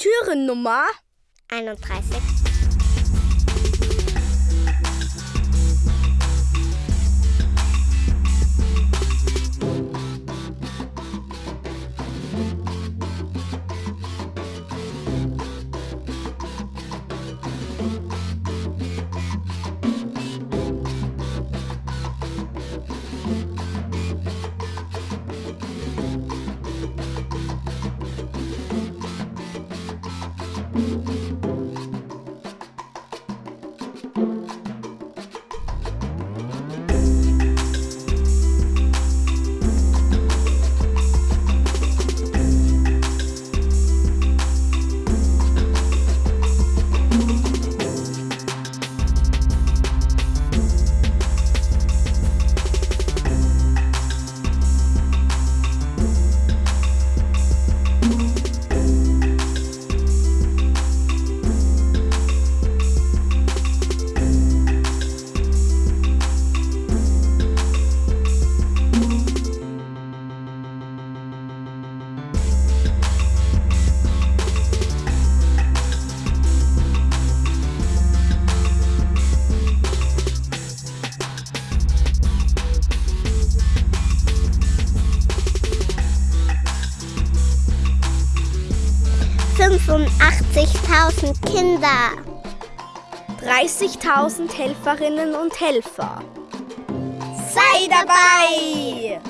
Türennummer 31. Thank you. Fünfundachtzigtausend Kinder. 30.000 Helferinnen und Helfer. Sei dabei!